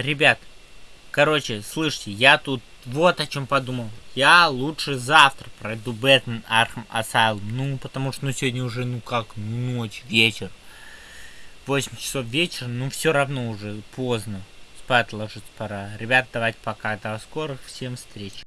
ребят, короче, слышите, я тут вот о чем подумал. Я лучше завтра пройду Batman Arkham Asylum. Ну, потому что ну сегодня уже, ну как, ну, ночь, вечер. 8 часов вечера, ну все равно уже поздно. Спать ложиться пора. Ребят, давайте пока. До скорых всем встреч.